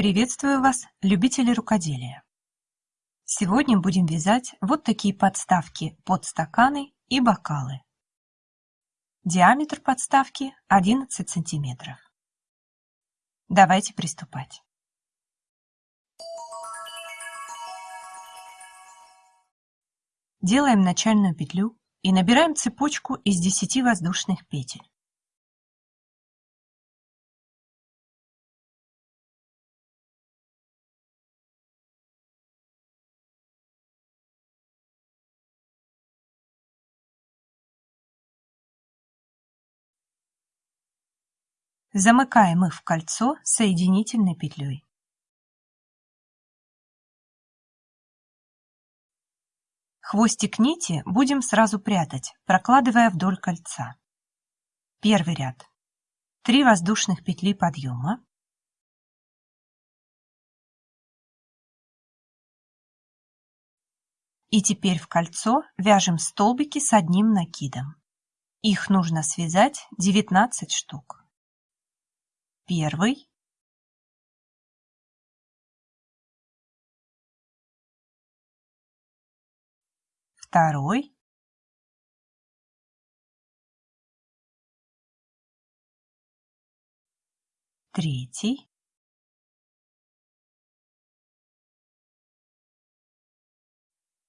Приветствую вас, любители рукоделия! Сегодня будем вязать вот такие подставки под стаканы и бокалы. Диаметр подставки 11 сантиметров. Давайте приступать. Делаем начальную петлю и набираем цепочку из 10 воздушных петель. Замыкаем их в кольцо соединительной петлей. Хвостик нити будем сразу прятать, прокладывая вдоль кольца. Первый ряд. 3 воздушных петли подъема. И теперь в кольцо вяжем столбики с одним накидом. Их нужно связать 19 штук первый второй. Третий.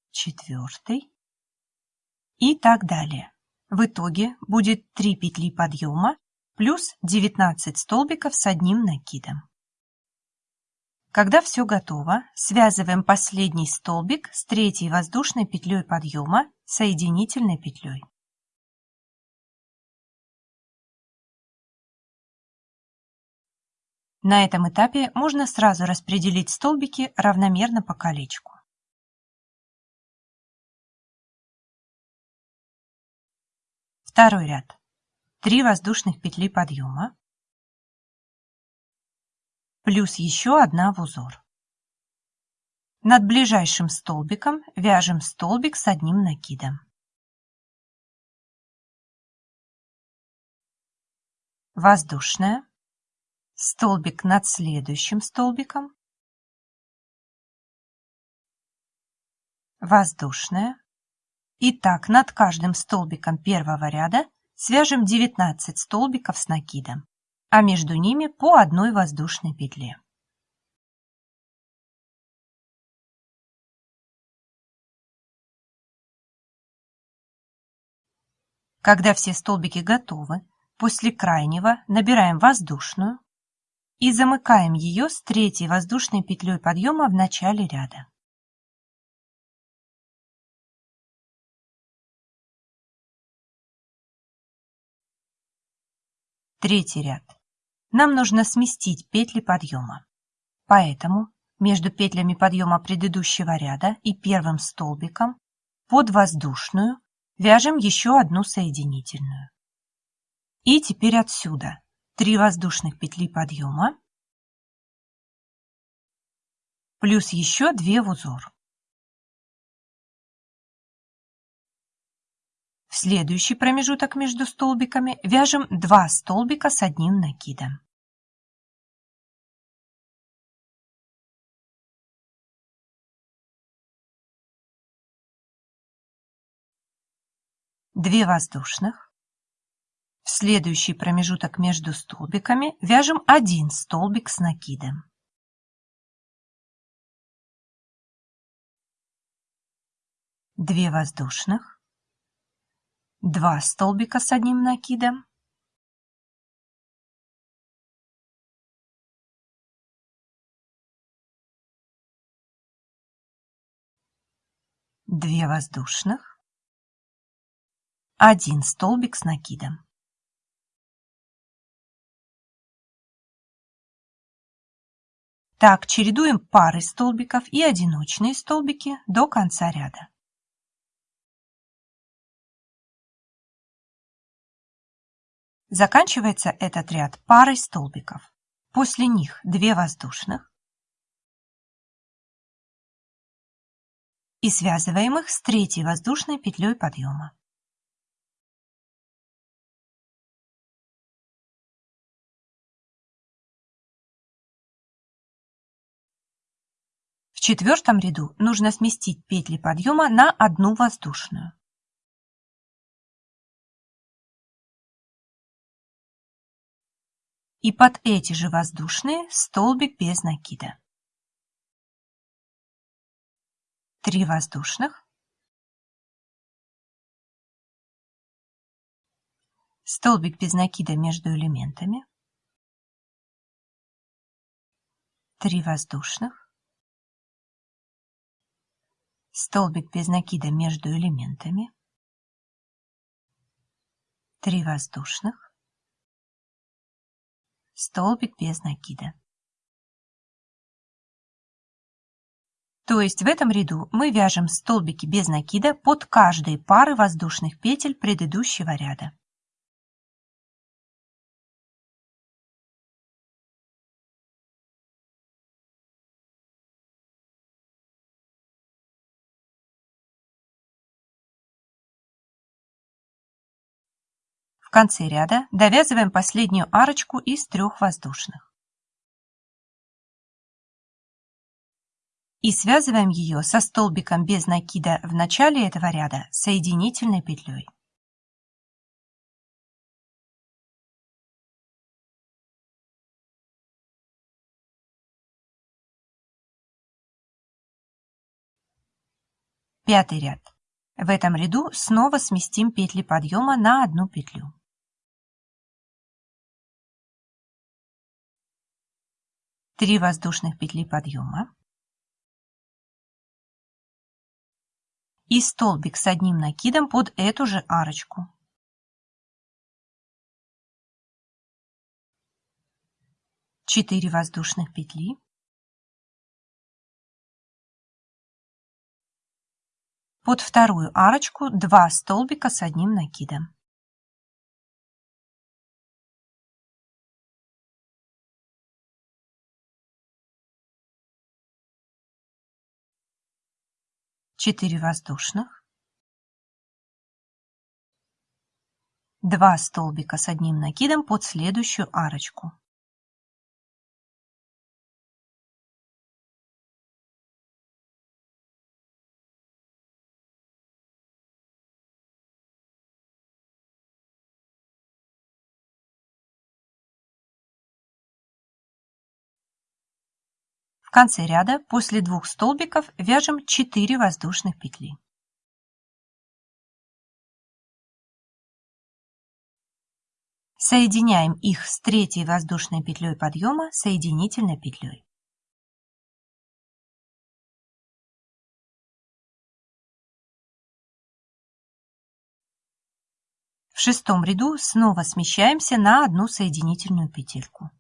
Четвертый. И так далее. В итоге будет 3 петли подъема плюс 19 столбиков с одним накидом. Когда все готово, связываем последний столбик с третьей воздушной петлей подъема соединительной петлей. На этом этапе можно сразу распределить столбики равномерно по колечку. Второй ряд. 3 воздушных петли подъема, плюс еще одна в узор. Над ближайшим столбиком вяжем столбик с одним накидом. Воздушная, столбик над следующим столбиком, воздушная, и так над каждым столбиком первого ряда свяжем 19 столбиков с накидом, а между ними по одной воздушной петле. Когда все столбики готовы, после крайнего набираем воздушную и замыкаем ее с третьей воздушной петлей подъема в начале ряда. Третий ряд. Нам нужно сместить петли подъема. Поэтому между петлями подъема предыдущего ряда и первым столбиком под воздушную вяжем еще одну соединительную. И теперь отсюда 3 воздушных петли подъема плюс еще 2 в узор. В следующий промежуток между столбиками вяжем 2 столбика с одним накидом. Две воздушных. В следующий промежуток между столбиками вяжем один столбик с накидом. Две воздушных. 2 столбика с одним накидом, две воздушных, один столбик с накидом. Так чередуем пары столбиков и одиночные столбики до конца ряда. Заканчивается этот ряд парой столбиков. После них 2 воздушных. И связываем их с третьей воздушной петлей подъема. В четвертом ряду нужно сместить петли подъема на одну воздушную. И под эти же воздушные столбик без накида. Три воздушных. Столбик без накида между элементами. Три воздушных. Столбик без накида между элементами. Три воздушных. Столбик без накида. То есть в этом ряду мы вяжем столбики без накида под каждой пары воздушных петель предыдущего ряда. В конце ряда довязываем последнюю арочку из трех воздушных. И связываем ее со столбиком без накида в начале этого ряда соединительной петлей. Пятый ряд. В этом ряду снова сместим петли подъема на одну петлю. 3 воздушных петли подъема и столбик с одним накидом под эту же арочку. Четыре воздушных петли. Под вторую арочку 2 столбика с одним накидом. 4 воздушных, 2 столбика с одним накидом под следующую арочку. В конце ряда после двух столбиков вяжем 4 воздушных петли. Соединяем их с третьей воздушной петлей подъема соединительной петлей. В шестом ряду снова смещаемся на одну соединительную петельку.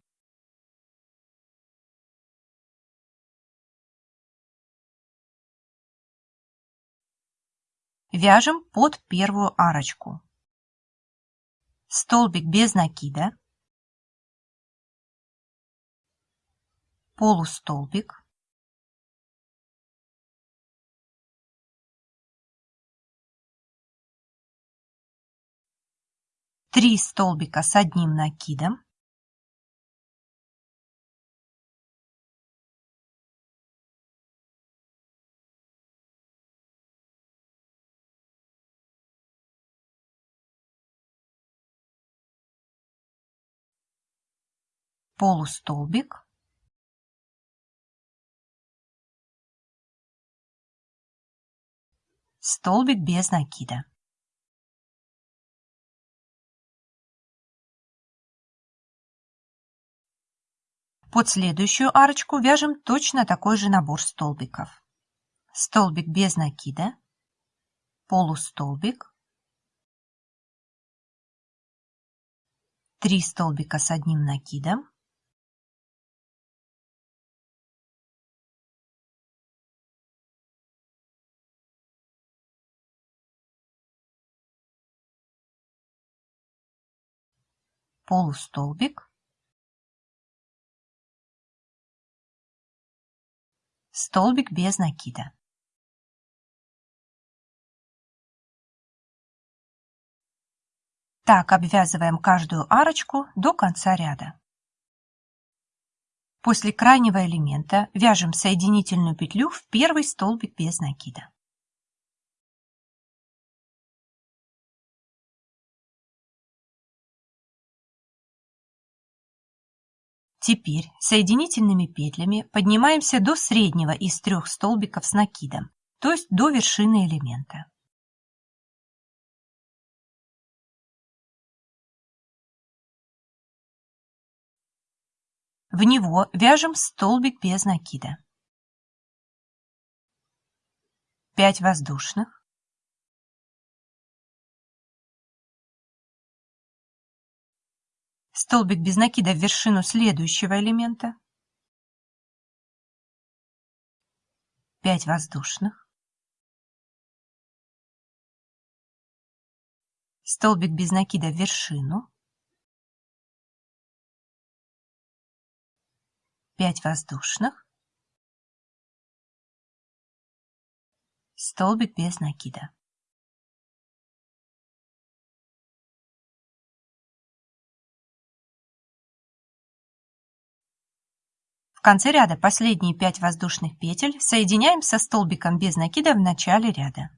Вяжем под первую арочку. Столбик без накида. Полустолбик. Три столбика с одним накидом. Полустолбик, столбик без накида. Под следующую арочку вяжем точно такой же набор столбиков. Столбик без накида, полустолбик, 3 столбика с одним накидом, полустолбик, столбик без накида. Так обвязываем каждую арочку до конца ряда. После крайнего элемента вяжем соединительную петлю в первый столбик без накида. Теперь соединительными петлями поднимаемся до среднего из трех столбиков с накидом, то есть до вершины элемента. В него вяжем столбик без накида. 5 воздушных. Столбик без накида в вершину следующего элемента. 5 воздушных. Столбик без накида в вершину. 5 воздушных, столбик без накида. В конце ряда последние 5 воздушных петель соединяем со столбиком без накида в начале ряда.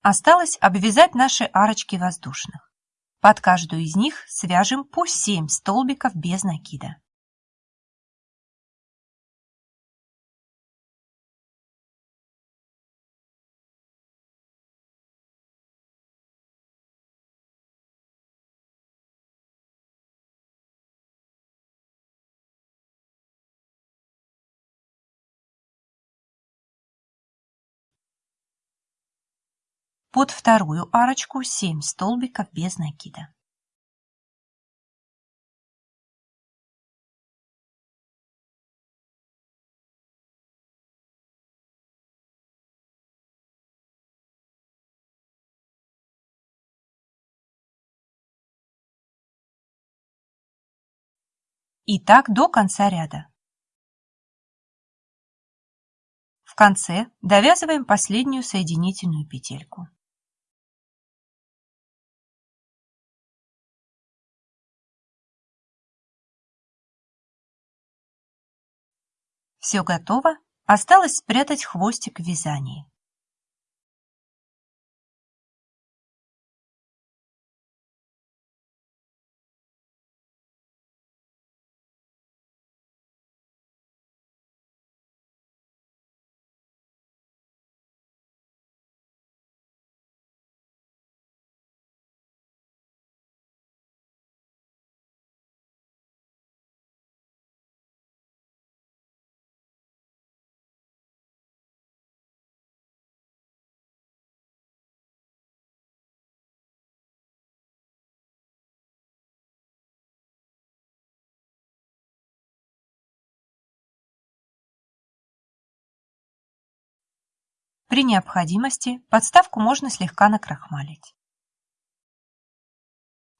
Осталось обвязать наши арочки воздушных. Под каждую из них свяжем по 7 столбиков без накида. Под вторую арочку 7 столбиков без накида. И так до конца ряда. В конце довязываем последнюю соединительную петельку. Все готово, осталось спрятать хвостик в вязании. При необходимости подставку можно слегка накрахмалить.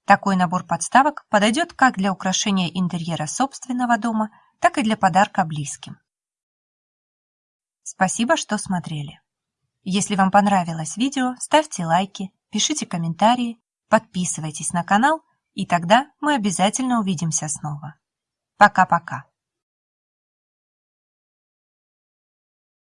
Такой набор подставок подойдет как для украшения интерьера собственного дома, так и для подарка близким. Спасибо, что смотрели. Если вам понравилось видео, ставьте лайки, пишите комментарии, подписывайтесь на канал, и тогда мы обязательно увидимся снова. Пока-пока.